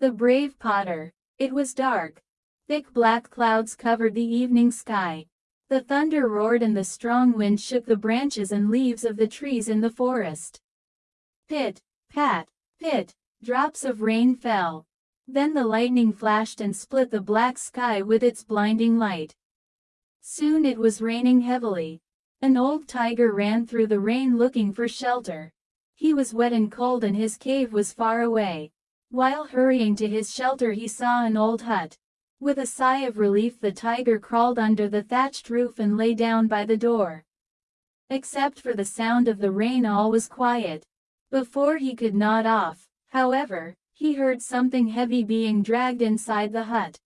The brave Potter. It was dark. Thick black clouds covered the evening sky. The thunder roared and the strong wind shook the branches and leaves of the trees in the forest. Pit, pat, pit, drops of rain fell. Then the lightning flashed and split the black sky with its blinding light. Soon it was raining heavily. An old tiger ran through the rain looking for shelter. He was wet and cold and his cave was far away. While hurrying to his shelter he saw an old hut. With a sigh of relief the tiger crawled under the thatched roof and lay down by the door. Except for the sound of the rain all was quiet. Before he could nod off, however, he heard something heavy being dragged inside the hut.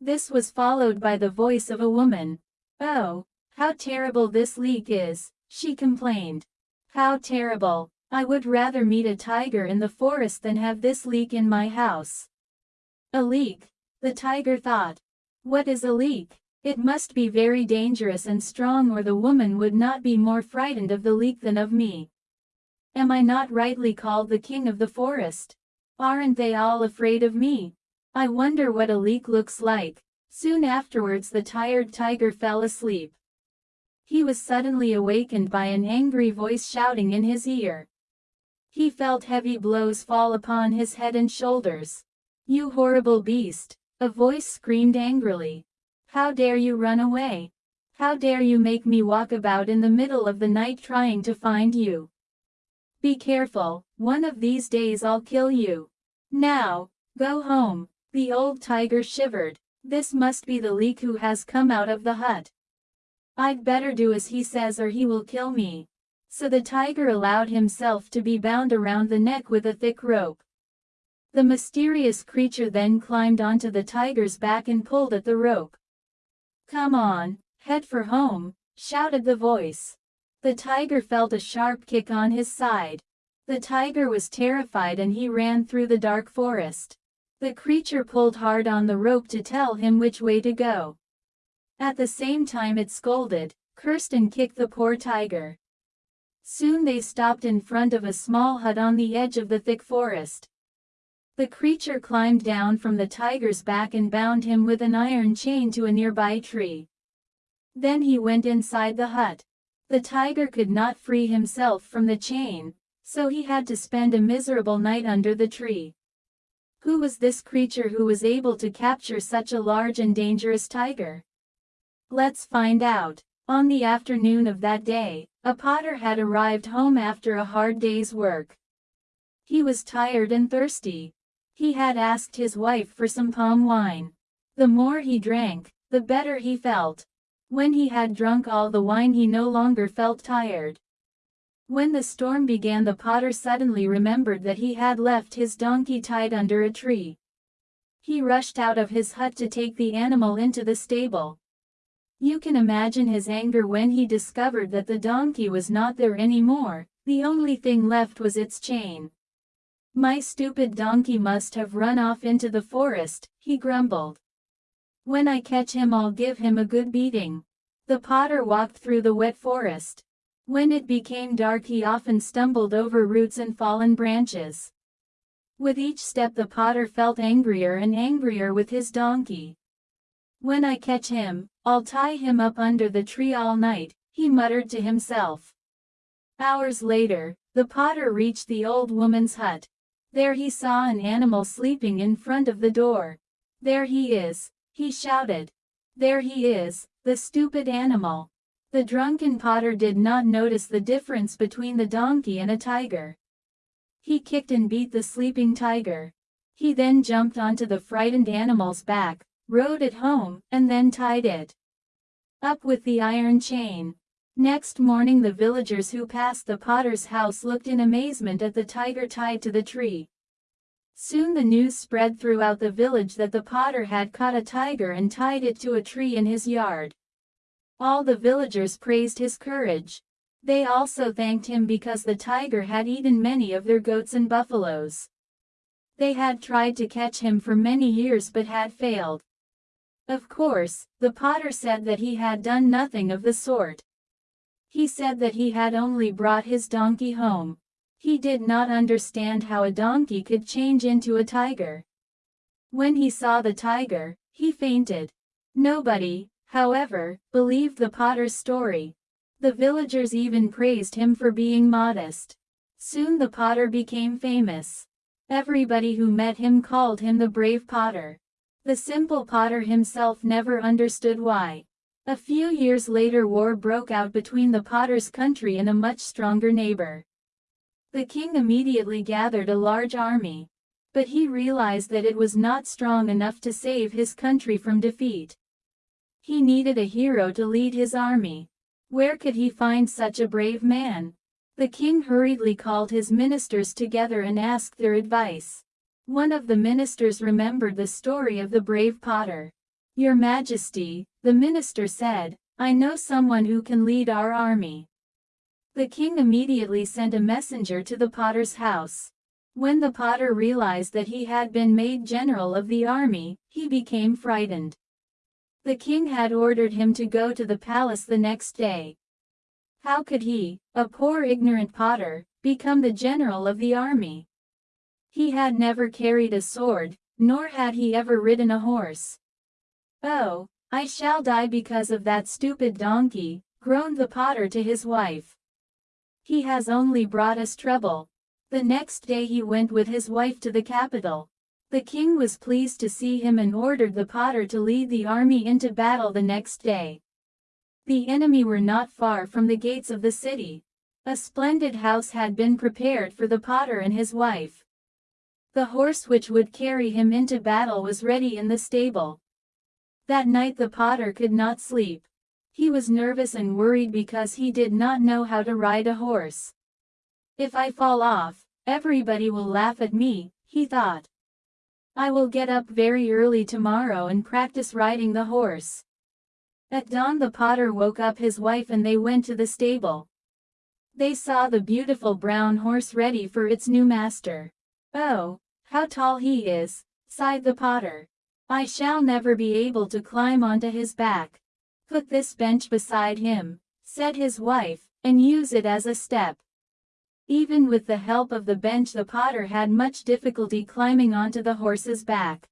This was followed by the voice of a woman. Oh, how terrible this leak is, she complained. How terrible. I would rather meet a tiger in the forest than have this leak in my house. A leak, the tiger thought. What is a leak? It must be very dangerous and strong or the woman would not be more frightened of the leak than of me. Am I not rightly called the king of the forest? Aren't they all afraid of me? I wonder what a leak looks like. Soon afterwards the tired tiger fell asleep. He was suddenly awakened by an angry voice shouting in his ear. He felt heavy blows fall upon his head and shoulders. You horrible beast! A voice screamed angrily. How dare you run away? How dare you make me walk about in the middle of the night trying to find you? Be careful, one of these days I'll kill you. Now, go home. The old tiger shivered. This must be the leak who has come out of the hut. I'd better do as he says or he will kill me. So the tiger allowed himself to be bound around the neck with a thick rope. The mysterious creature then climbed onto the tiger's back and pulled at the rope. Come on, head for home, shouted the voice. The tiger felt a sharp kick on his side. The tiger was terrified and he ran through the dark forest. The creature pulled hard on the rope to tell him which way to go. At the same time it scolded, cursed and kicked the poor tiger. Soon they stopped in front of a small hut on the edge of the thick forest. The creature climbed down from the tiger's back and bound him with an iron chain to a nearby tree. Then he went inside the hut. The tiger could not free himself from the chain, so he had to spend a miserable night under the tree. Who was this creature who was able to capture such a large and dangerous tiger? Let's find out. On the afternoon of that day, a potter had arrived home after a hard day's work. He was tired and thirsty. He had asked his wife for some palm wine. The more he drank, the better he felt. When he had drunk all the wine he no longer felt tired. When the storm began the potter suddenly remembered that he had left his donkey tied under a tree. He rushed out of his hut to take the animal into the stable. You can imagine his anger when he discovered that the donkey was not there anymore, the only thing left was its chain. My stupid donkey must have run off into the forest, he grumbled. When I catch him I'll give him a good beating. The potter walked through the wet forest. When it became dark he often stumbled over roots and fallen branches. With each step the potter felt angrier and angrier with his donkey. When I catch him, I'll tie him up under the tree all night, he muttered to himself. Hours later, the potter reached the old woman's hut. There he saw an animal sleeping in front of the door. There he is, he shouted. There he is, the stupid animal. The drunken potter did not notice the difference between the donkey and a tiger. He kicked and beat the sleeping tiger. He then jumped onto the frightened animal's back, rode it home, and then tied it up with the iron chain. Next morning the villagers who passed the potter's house looked in amazement at the tiger tied to the tree. Soon the news spread throughout the village that the potter had caught a tiger and tied it to a tree in his yard. All the villagers praised his courage. They also thanked him because the tiger had eaten many of their goats and buffaloes. They had tried to catch him for many years but had failed. Of course, the potter said that he had done nothing of the sort. He said that he had only brought his donkey home. He did not understand how a donkey could change into a tiger. When he saw the tiger, he fainted. Nobody, however, believed the potter's story. The villagers even praised him for being modest. Soon the potter became famous. Everybody who met him called him the brave potter. The simple potter himself never understood why. A few years later war broke out between the potter's country and a much stronger neighbor. The king immediately gathered a large army. But he realized that it was not strong enough to save his country from defeat. He needed a hero to lead his army. Where could he find such a brave man? The king hurriedly called his ministers together and asked their advice. One of the ministers remembered the story of the brave potter. Your Majesty, the minister said, I know someone who can lead our army. The king immediately sent a messenger to the potter's house. When the potter realized that he had been made general of the army, he became frightened. The king had ordered him to go to the palace the next day. How could he, a poor ignorant potter, become the general of the army? He had never carried a sword, nor had he ever ridden a horse. Oh, I shall die because of that stupid donkey, groaned the potter to his wife. He has only brought us trouble. The next day he went with his wife to the capital. The king was pleased to see him and ordered the potter to lead the army into battle the next day. The enemy were not far from the gates of the city. A splendid house had been prepared for the potter and his wife. The horse which would carry him into battle was ready in the stable. That night the potter could not sleep. He was nervous and worried because he did not know how to ride a horse. If I fall off, everybody will laugh at me, he thought. I will get up very early tomorrow and practice riding the horse. At dawn the potter woke up his wife and they went to the stable. They saw the beautiful brown horse ready for its new master. Oh, how tall he is, sighed the potter. I shall never be able to climb onto his back. Put this bench beside him, said his wife, and use it as a step. Even with the help of the bench the potter had much difficulty climbing onto the horse's back.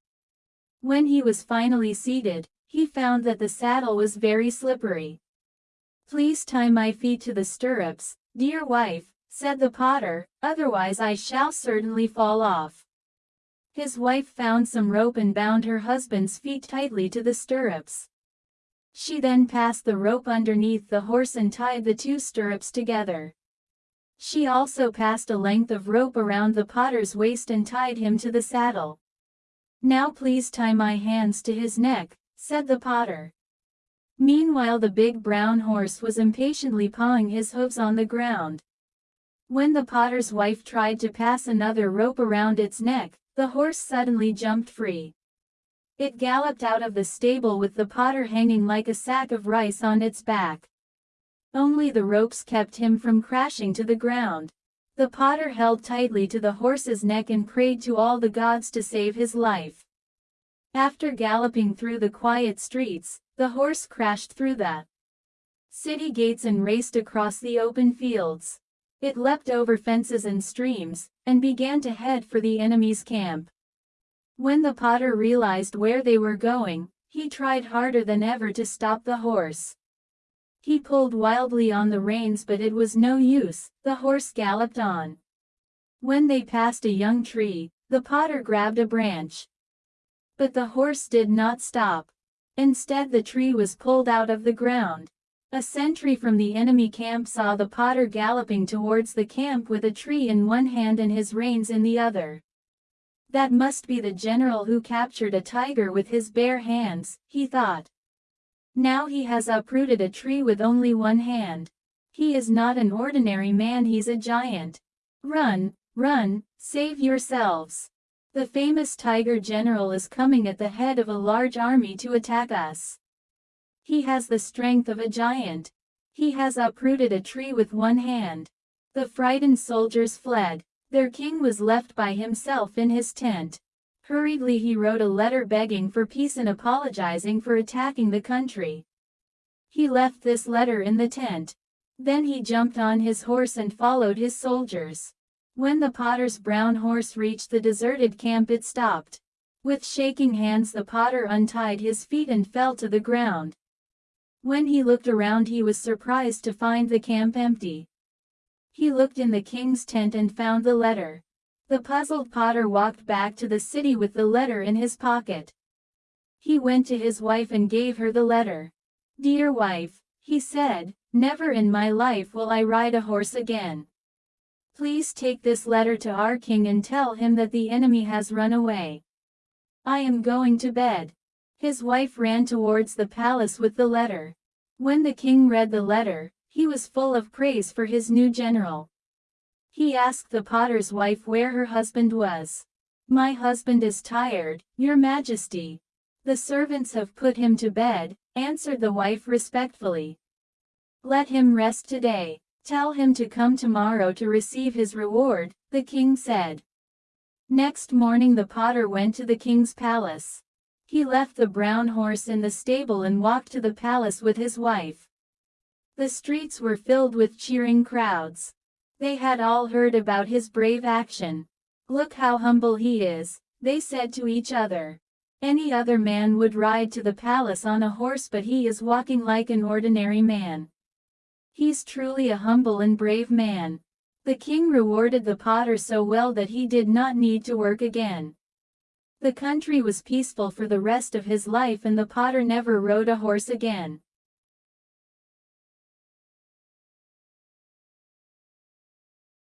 When he was finally seated, he found that the saddle was very slippery. Please tie my feet to the stirrups, dear wife, said the potter, otherwise I shall certainly fall off. His wife found some rope and bound her husband's feet tightly to the stirrups. She then passed the rope underneath the horse and tied the two stirrups together. She also passed a length of rope around the potter's waist and tied him to the saddle. Now please tie my hands to his neck, said the potter. Meanwhile the big brown horse was impatiently pawing his hoofs on the ground. When the potter's wife tried to pass another rope around its neck, the horse suddenly jumped free. It galloped out of the stable with the potter hanging like a sack of rice on its back. Only the ropes kept him from crashing to the ground. The potter held tightly to the horse's neck and prayed to all the gods to save his life. After galloping through the quiet streets, the horse crashed through the city gates and raced across the open fields. It leapt over fences and streams, and began to head for the enemy's camp. When the potter realized where they were going, he tried harder than ever to stop the horse. He pulled wildly on the reins but it was no use, the horse galloped on. When they passed a young tree, the potter grabbed a branch. But the horse did not stop. Instead the tree was pulled out of the ground. A sentry from the enemy camp saw the potter galloping towards the camp with a tree in one hand and his reins in the other. That must be the general who captured a tiger with his bare hands, he thought. Now he has uprooted a tree with only one hand. He is not an ordinary man he's a giant. Run, run, save yourselves. The famous tiger general is coming at the head of a large army to attack us. He has the strength of a giant. He has uprooted a tree with one hand. The frightened soldiers fled. Their king was left by himself in his tent. Hurriedly he wrote a letter begging for peace and apologizing for attacking the country. He left this letter in the tent. Then he jumped on his horse and followed his soldiers. When the potter's brown horse reached the deserted camp it stopped. With shaking hands the potter untied his feet and fell to the ground. When he looked around he was surprised to find the camp empty. He looked in the king's tent and found the letter. The puzzled potter walked back to the city with the letter in his pocket. He went to his wife and gave her the letter. Dear wife, he said, never in my life will I ride a horse again. Please take this letter to our king and tell him that the enemy has run away. I am going to bed. His wife ran towards the palace with the letter. When the king read the letter, he was full of praise for his new general. He asked the potter's wife where her husband was. My husband is tired, your majesty. The servants have put him to bed, answered the wife respectfully. Let him rest today. Tell him to come tomorrow to receive his reward, the king said. Next morning the potter went to the king's palace. He left the brown horse in the stable and walked to the palace with his wife. The streets were filled with cheering crowds. They had all heard about his brave action. Look how humble he is, they said to each other. Any other man would ride to the palace on a horse but he is walking like an ordinary man. He's truly a humble and brave man. The king rewarded the potter so well that he did not need to work again. The country was peaceful for the rest of his life and the potter never rode a horse again.